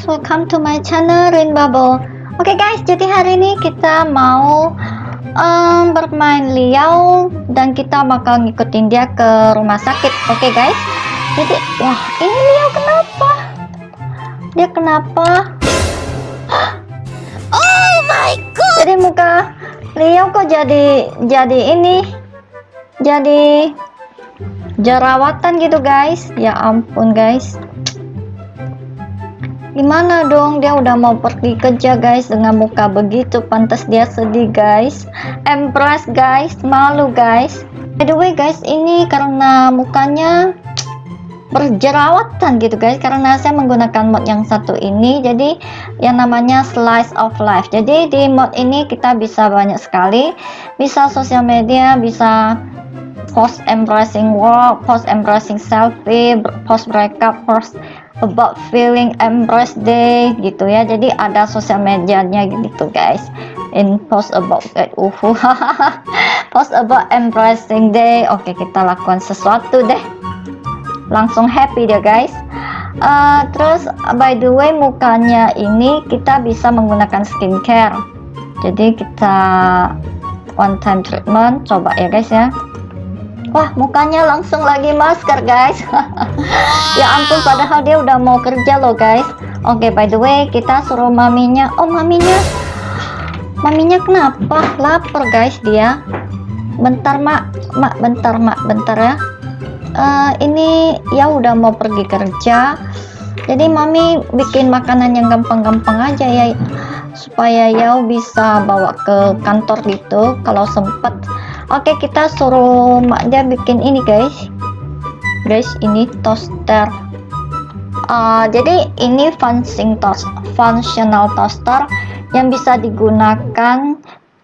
guys, welcome to my channel Rain Bubble. Oke okay guys, jadi hari ini kita mau um, bermain Liao dan kita bakal ngikutin dia ke rumah sakit. Oke okay guys. Jadi, wah ini Liao kenapa? Dia kenapa? Oh my god. Jadi muka Liao kok jadi jadi ini jadi jerawatan gitu guys. Ya ampun guys gimana dong? Dia udah mau pergi kerja guys dengan muka begitu. Pantas dia sedih guys. Empress guys. Malu guys. By the way guys ini karena mukanya berjerawatan gitu guys. Karena saya menggunakan mod yang satu ini. Jadi yang namanya slice of life. Jadi di mod ini kita bisa banyak sekali. Bisa sosial media bisa post embracing work post embracing selfie post breakup post about feeling embrace day gitu ya. Jadi ada sosial medianya gitu guys. In post about that uhu post about embracing day. Oke kita lakukan sesuatu deh. Langsung happy deh guys. Uh, terus by the way mukanya ini kita bisa menggunakan skincare. Jadi kita one time treatment coba ya guys ya Wah mukanya langsung lagi masker guys. Ya ampun padahal dia udah mau kerja loh guys. Oke okay, by the way kita suruh maminya. Oh maminya. Maminya kenapa? Lapar guys dia. Bentar mak. Mak bentar mak. Bentar ya. Uh, Ini ya udah mau pergi kerja. Jadi mami bikin makanan yang gampang-gampang aja ya Supaya ya bisa bawa ke kantor gitu. Kalau sempet Oke kita suruh mak dia bikin ini guys. Guys ini toaster. Uh, jadi ini functioning toast functional toaster yang bisa digunakan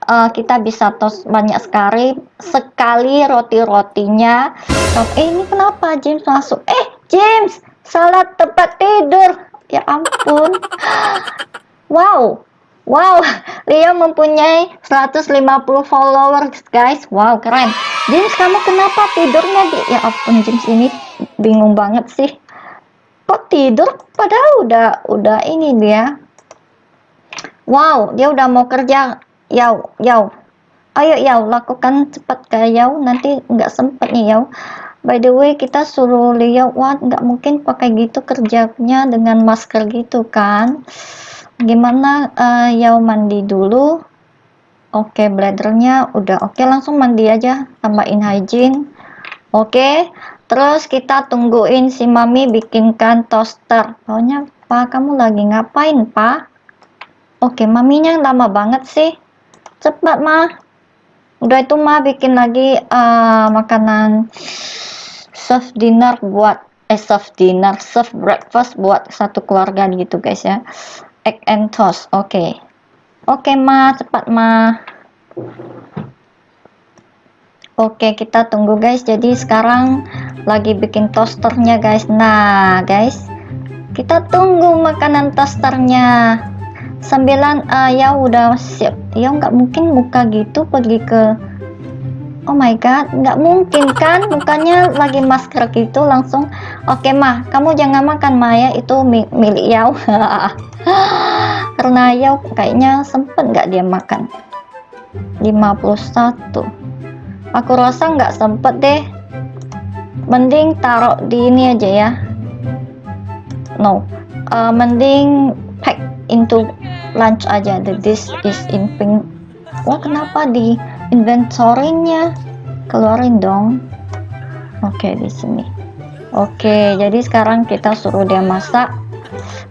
uh, kita bisa toast banyak sekali sekali roti-rotinya. Eh ini kenapa James masuk? Eh James salah tempat tidur. Ya ampun. Wow Wow, Leo mempunyai 150 followers guys. Wow, keren. James, kamu kenapa tidurnya di... Ya ampun, James ini bingung banget sih. Kok tidur? Padahal udah udah ini dia. Wow, dia udah mau kerja. Yau, yau. Ayo, yau, lakukan cepat kayak yau. Nanti nggak sempet nih, yau. By the way, kita suruh Leo, wah nggak mungkin pakai gitu kerjanya dengan masker gitu kan gimana uh, Yau mandi dulu? Oke okay, bladernya udah oke okay, langsung mandi aja tambahin hygiene. Oke okay, terus kita tungguin si mami bikinkan toaster. Pokoknya pak kamu lagi ngapain pak? Oke okay, maminya lama banget sih. Cepat mah udah itu mah bikin lagi uh, makanan serve dinner buat eh serve dinner serve breakfast buat satu keluarga gitu guys ya egg and toast. Oke. Okay. oke okay, ma. Cepat ma. Oke okay, kita tunggu guys. Jadi sekarang lagi bikin toasternya guys. Nah guys. Kita tunggu makanan toasternya. Sembilan uh, ya udah siap. Ya nggak mungkin muka gitu pergi ke Oh my god, nggak mungkin kan mukanya lagi masker gitu langsung. Oke okay, mah, kamu jangan makan Maya itu milik Yao. Karena Yao kayaknya sempet nggak dia makan. 51. Aku rasa nggak sempet deh. Mending taruh di ini aja ya. No, uh, mending pack into lunch aja. The dish is in pink. Wah kenapa di inventory-nya keluarin dong. Oke okay, di sini. Oke okay, jadi sekarang kita suruh dia masak.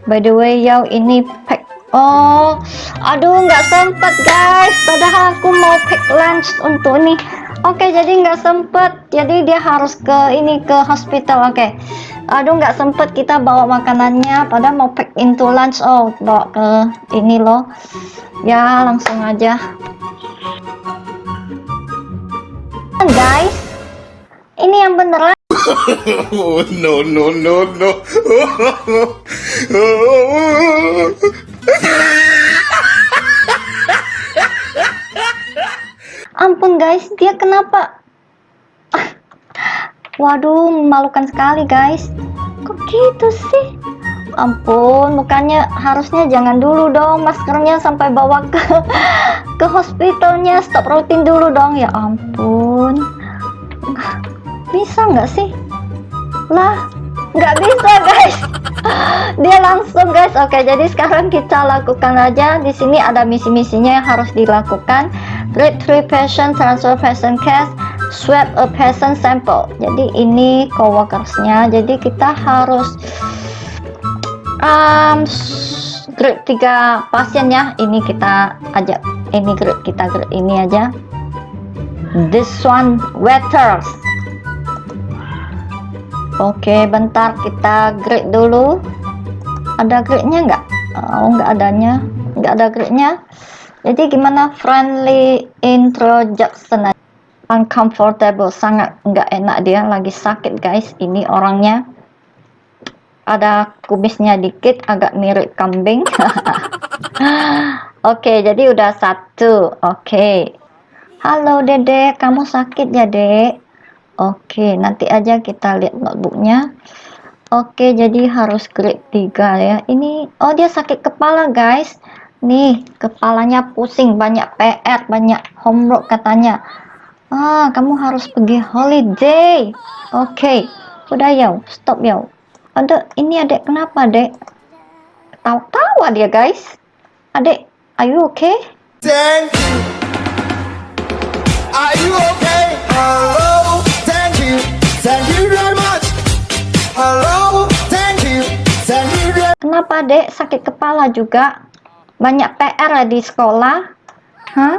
By the way yau ini pack oh aduh nggak sempet guys. Padahal aku mau pack lunch untuk ini oke okay, jadi nggak sempet. Jadi dia harus ke ini ke hospital. Oke. Okay. aduh nggak sempet kita bawa makanannya. Padahal mau pack into lunch. Oh bawa ke ini loh. Ya langsung aja guys. Ini yang beneran no no no no. Ampun guys. Dia kenapa? Waduh memalukan sekali guys. Kok gitu sih ampun mukanya harusnya jangan dulu dong maskernya sampai bawa ke ke hospitalnya. Stop rutin dulu dong. Ya ampun. Bisa nggak sih? Lah nggak bisa guys. Dia langsung guys. Oke jadi sekarang kita lakukan aja. Di sini ada misi-misinya yang harus dilakukan. Grade 3 patient transfer patient case swab a patient sample. Jadi ini coworkersnya. Jadi kita harus um, grade 3 pasien ya. Ini kita ajak ini grade kita grade ini aja. This one waiters. Oke bentar kita grade dulu. Ada grade nya nggak? Oh nggak adanya. Nggak ada grade nya jadi gimana? Friendly introduction uncomfortable sangat nggak enak dia. Lagi sakit guys. Ini orangnya ada kumisnya dikit agak mirip kambing. Oke jadi udah satu. Oke. Halo dede. Kamu sakit ya dek? Oke nanti aja kita lihat notebooknya. Oke jadi harus grade 3 ya. Ini oh dia sakit kepala guys. Nih kepalanya pusing. Banyak PR banyak homework katanya. Ah kamu harus pergi holiday. Oke. Okay. udah ya stop ya ada ini adek kenapa dek tawa-tawa dia guys adek are you okay Thank you. Are you okay? Hello. Thank you. Thank you very much. Hello. Thank you. Thank you very kenapa dek sakit kepala juga banyak PR di sekolah hah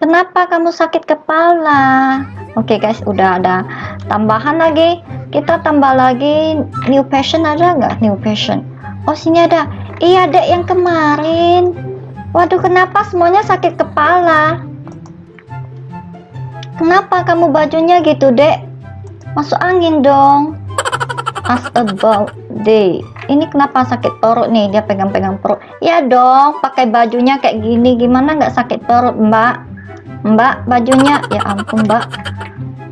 kenapa kamu sakit kepala oke okay guys udah ada tambahan lagi kita tambah lagi new passion ada nggak? New passion. Oh sini ada. Iya dek yang kemarin. Waduh kenapa semuanya sakit kepala? Kenapa kamu bajunya gitu dek? Masuk angin dong. Ask about day ini kenapa sakit perut nih? Dia pegang-pegang perut. Ya dong pakai bajunya kayak gini. Gimana nggak sakit perut mbak? Mbak bajunya. Ya ampun mbak.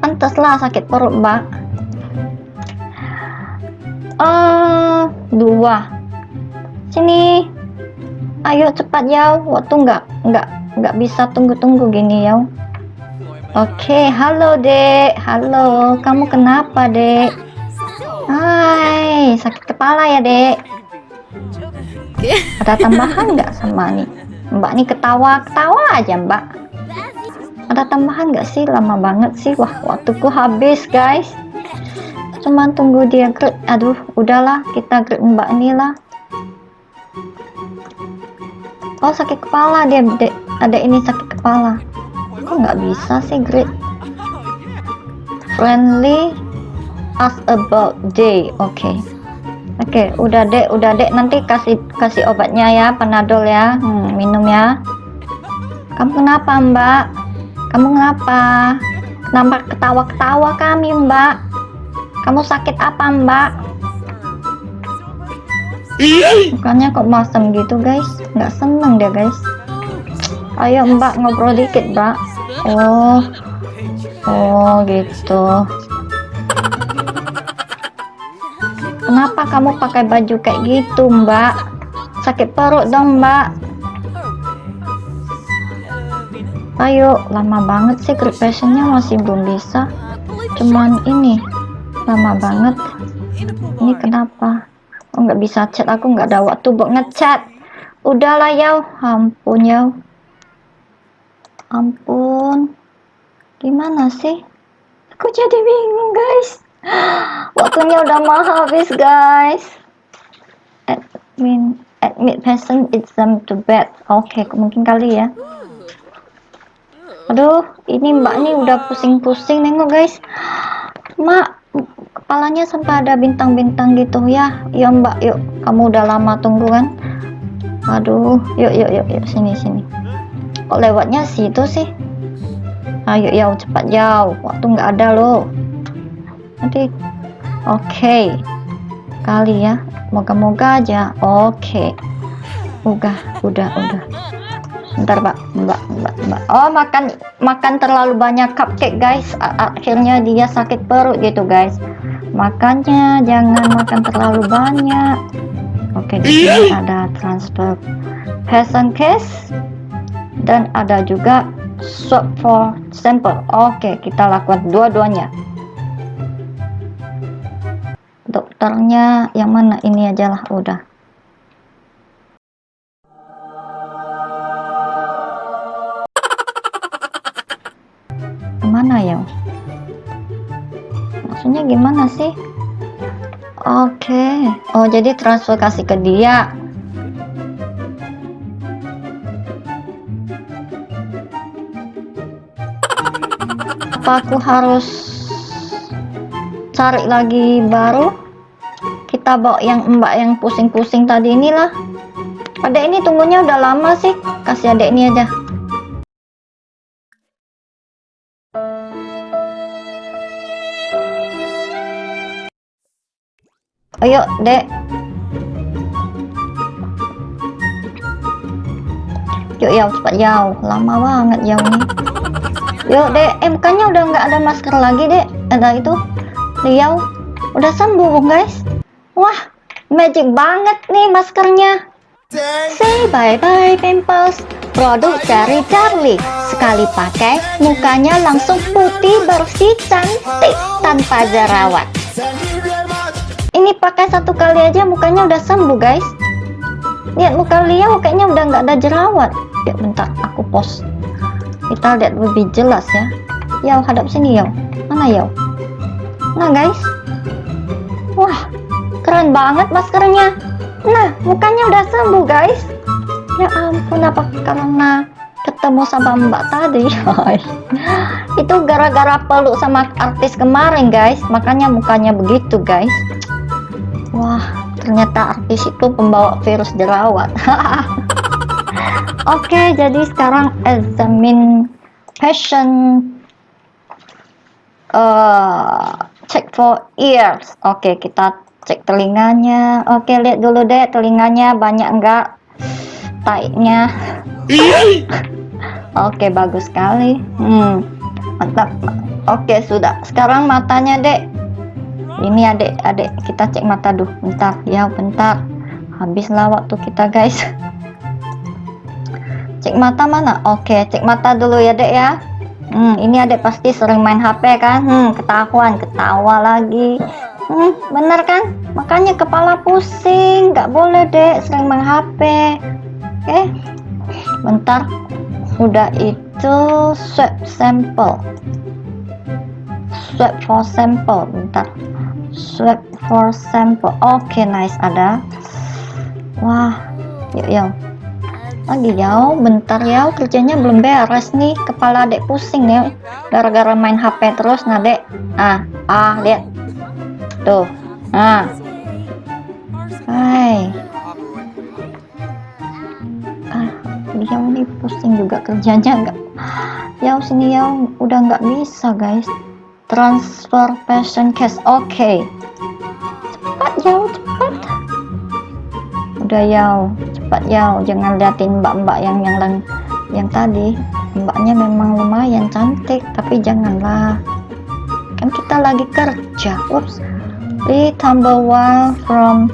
Pantaslah sakit perut mbak uh, dua. Sini. Ayo cepat ya waktu nggak nggak nggak bisa tunggu-tunggu gini ya oke halo dek. Halo. Kamu kenapa dek? Hai. Sakit kepala ya dek. Ada tambahan nggak sama nih? Mbak nih ketawa ketawa aja mbak. Ada tambahan nggak sih? Lama banget sih. Wah waktuku habis guys cuman tunggu dia grade aduh udahlah kita grade mbak ini lah. Oh sakit kepala dia ada ini sakit kepala. Kok nggak bisa sih grade friendly ask about day oke. Okay. oke okay, udah dek. Udah dek. Nanti kasih kasih obatnya ya panadol ya. Hmm, minum ya. Kamu kenapa mbak? Kamu kenapa? Kenapa ketawa-ketawa kami mbak kamu sakit apa mbak? Bukannya kok masem gitu guys? Nggak seneng deh guys. Ayo mbak ngobrol dikit mbak. Oh. Oh gitu. Kenapa kamu pakai baju kayak gitu mbak? Sakit perut dong mbak. Ayo lama banget sih group passionnya masih belum bisa. Cuman ini lama banget. Ini kenapa? Oh nggak bisa chat aku nggak ada waktu buat ngechat. Udahlah ya ampun ya ampun. Gimana sih? Aku jadi bingung guys. Waktunya udah mau habis guys. Admin admit patient exam to bed. Oke okay, mungkin kali ya. Aduh ini mbak ini udah pusing-pusing nengok guys. Mak kepalanya sampai ada bintang-bintang gitu. Ya ya mbak yuk. Kamu udah lama tunggu kan? Aduh yuk yuk yuk yuk sini sini. Kok lewatnya situ sih? Ayo ya cepat jauh. Waktu nggak ada loh. Nanti oke. Okay. kali ya. Moga-moga aja. Oke. Okay. udah udah udah. Bentar mbak, mbak, mbak, mbak. Oh makan makan terlalu banyak cupcake guys. Akhirnya dia sakit perut gitu guys. Makannya jangan makan terlalu banyak. Oke, di sini ada transfer person case dan ada juga swab for sample. Oke, kita lakukan dua-duanya. Dokternya yang mana ini aja lah udah. Oh, jadi transfer kasih ke dia. Apa aku harus cari lagi baru? Kita bawa yang mbak yang pusing-pusing tadi inilah. Adek ini tunggunya udah lama sih. Kasih adek ini aja. Ayo, Dek. Yuk, Yau, cepat Yau. Lama banget nih. Yuk, Dek. Bukannya udah nggak ada masker lagi, Dek. Ada itu. Yau. Udah sembuh, guys. Wah, magic banget nih maskernya. Say bye-bye pimples. Produk dari Charlie. Sekali pakai, mukanya langsung putih, bersih, cantik, tanpa jerawat. Ini pakai satu kali aja mukanya udah sembuh guys. Lihat muka Liao kayaknya udah nggak ada jerawat. Ya bentar, aku post. Kita lihat lebih jelas ya. Yau hadap sini Yau. Mana Yau? Nah guys. Wah, keren banget maskernya. Nah, mukanya udah sembuh guys. Ya ampun, apa karena ketemu sama mbak tadi? Itu gara-gara peluk sama artis kemarin guys. Makanya mukanya begitu guys. Wah, ternyata artis itu pembawa virus jerawat. Oke, jadi sekarang examine patient uh, check for ears. Oke, kita cek telinganya. Oke, lihat dulu deh telinganya banyak enggak taiknya. Oke, bagus sekali. Hmm, mantap. Oke, sudah. Sekarang matanya, Dek. Ini adek, adek kita cek mata dulu. Bentar, ya, bentar. Habislah waktu kita, guys. Cek mata mana? Oke, cek mata dulu ya, Dek ya. Hmm, ini adek pasti sering main HP kan? Hmm, ketahuan, ketawa lagi. Hmm, bener kan? Makanya kepala pusing. Nggak boleh, Dek, sering main HP. Oke. Bentar. Udah itu swab sampel. Swab for sample. Bentar. Swab for sample. Oke, nice ada. Wah, yuk, yuk. Lagi yau, bentar yau, kerjanya belum beres nih. Kepala adek pusing ya. Gara-gara main HP terus, nah dek. Ah, ah, lihat. Tuh. Nah. Hai. Ah, dia nih pusing juga kerjanya enggak. Yau sini yau, udah nggak bisa guys. Transfer patient case. Oke. Cepat yau, cepat. Udah yau, cepat yau. Jangan liatin mbak-mbak yang yang lang- yang tadi. Mbaknya memang lumayan cantik, tapi janganlah. Kan kita lagi kerja. Ups. Ditambah one from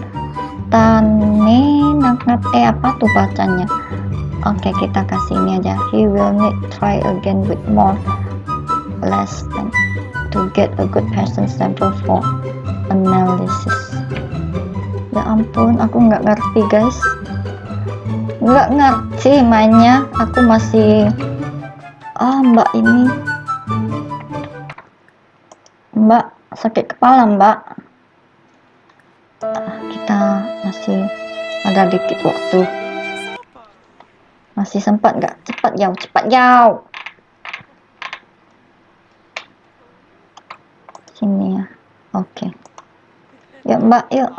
Tani Naknat eh apa tuh bacanya Oke kita kasih ini aja He will need try again with more less than to get a good patient sample for analysis. Ya ampun aku nggak ngerti guys. Nggak ngerti mainnya. Aku masih ah mbak ini. Mbak sakit kepala mbak. Ah, kita masih ada dikit waktu. Masih sempat nggak? Cepat jauh cepat jauh sini oke. Ya mbak yuk.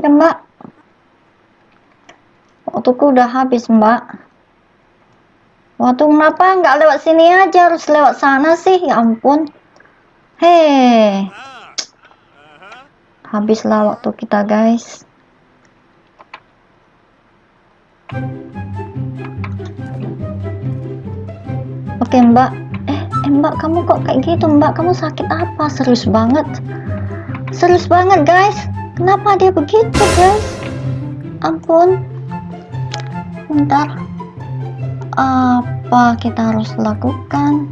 Ya mbak. Waktuku udah habis mbak. Waktu kenapa nggak lewat sini aja? Harus lewat sana sih. Ya ampun. Hei. Habislah waktu kita guys. Oke mbak eh mbak kamu kok kayak gitu? Mbak kamu sakit apa? Serius banget. Serius banget guys. Kenapa dia begitu guys? Ampun. Bentar. Apa kita harus lakukan?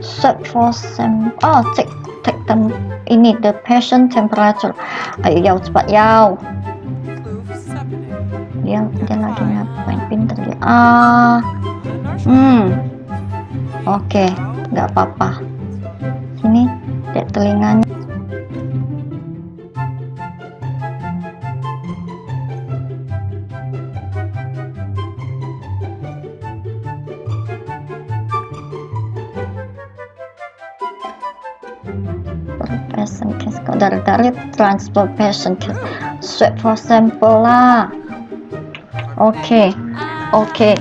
Search for some oh cek cek tem ini the patient temperature. Ayo yau cepat yau dia dia lagi ngapain? Pinter dia. Ah hmm oke nggak apa-apa. Sini lihat telinganya. Patient case kok dari dari transfer patient case. Swab for sample lah. Oke oke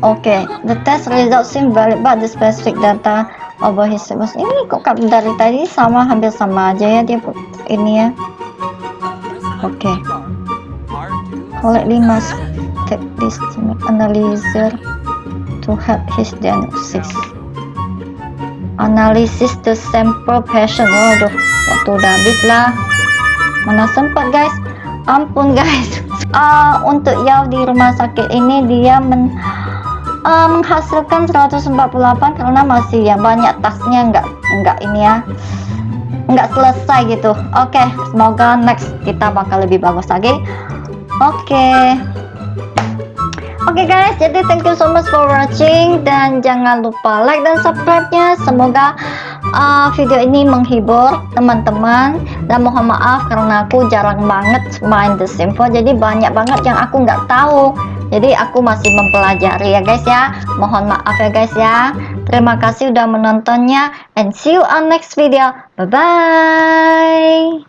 oke the test result seem valid but the specific data over his was ini kok dari tadi sama hampir sama aja ya dia ini ya. Oke collect lima take this analyzer to help his diagnosis. Analisis the sample patient. Waduh waktu udah habis lah. Mana sempat guys? Ampun guys. Ah, untuk Yao di rumah sakit ini dia men, ah, menghasilkan 148 karena masih ya banyak tasnya nggak nggak ini ya nggak selesai gitu oke semoga next kita bakal lebih bagus lagi oke Oke guys, jadi thank you so much for watching dan jangan lupa like dan subscribe-nya. Semoga uh, video ini menghibur teman-teman dan mohon maaf karena aku jarang banget main The Sims 4 jadi banyak banget yang aku nggak tahu. Jadi aku masih mempelajari ya guys ya. Mohon maaf ya guys ya. Terima kasih udah menontonnya and see you on next video. Bye bye.